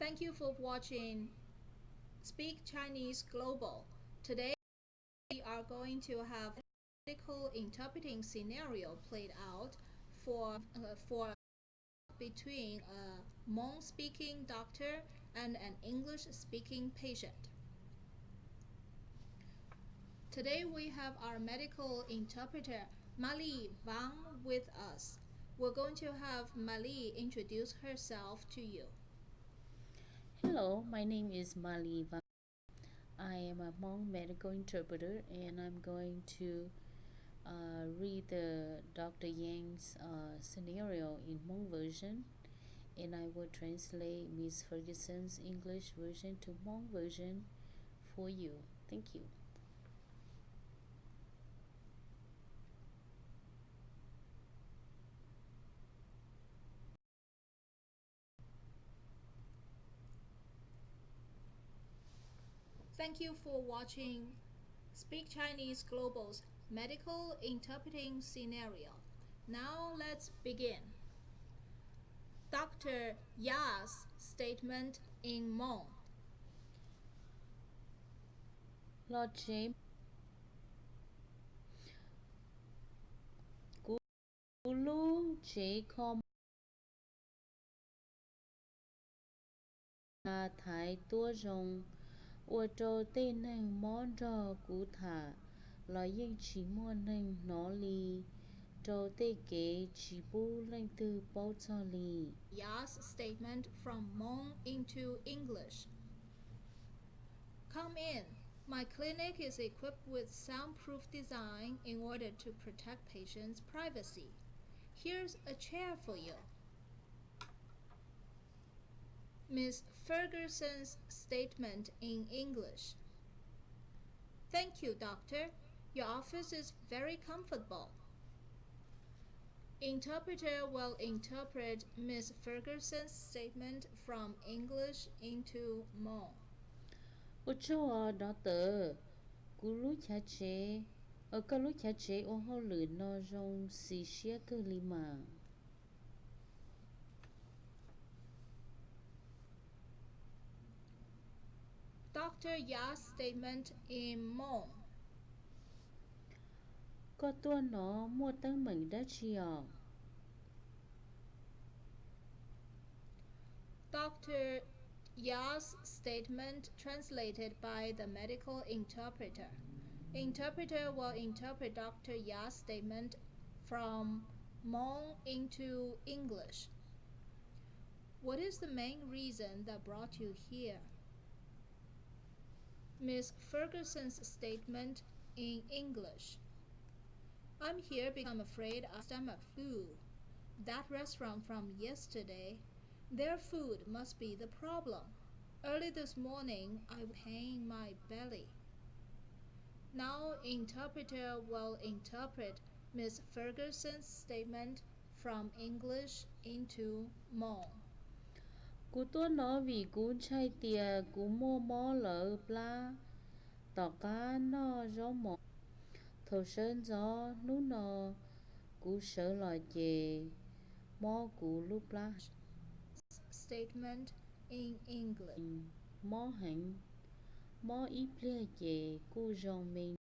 Thank you for watching Speak Chinese Global. Today we are going to have a medical interpreting scenario played out for uh, for between a Hmong speaking doctor and an English speaking patient. Today we have our medical interpreter Mali Wang with us. We're going to have Mali introduce herself to you. Hello, my name is Mali Van. I am a Hmong medical interpreter and I'm going to uh, read the Dr. Yang's uh, scenario in Hmong version and I will translate Miss Ferguson's English version to Hmong version for you. Thank you. Thank you for watching Speak Chinese Global's medical interpreting scenario. Now let's begin. Dr. Ya's statement in Hmong. Lo chế cú lu chế com là thái tua rồng 我州对内蒙着古塔，来应其莫内哪里？州对给其不内的包这里。Yas statement from Hmong into English. Come in. My clinic is equipped with soundproof design in order to protect patients' privacy. Here's a chair for you. Miss Ferguson's statement in English. Thank you, doctor. Your office is very comfortable. Interpreter will interpret Miss Ferguson's statement from English into Malay. Ochoa doctor, guru chache, okalu chache oho lu no jong si shia lima. Dr. Ya's statement in Hmong. Có tua nó mua tăng đã chi à. Dr. Ya's statement translated by the medical interpreter. Interpreter will interpret Dr. Ya's statement from Hmong into English. What is the main reason that brought you here? Miss Ferguson's statement in English. I'm here because I'm afraid of stomach flu. That restaurant from yesterday, their food must be the problem. Early this morning, I was pain my belly. Now, interpreter will interpret Miss Ferguson's statement from English into Hmong. Cú tua nó vì cú chạy tìa cú mua mò lỡ pla. Tỏ cá nó gió mò. Thầu sơn gió nú nó cú sợ lò chè. Mò cú lúc pla. Statement in English. Mò hành. Mò ít lia chè cú rong mình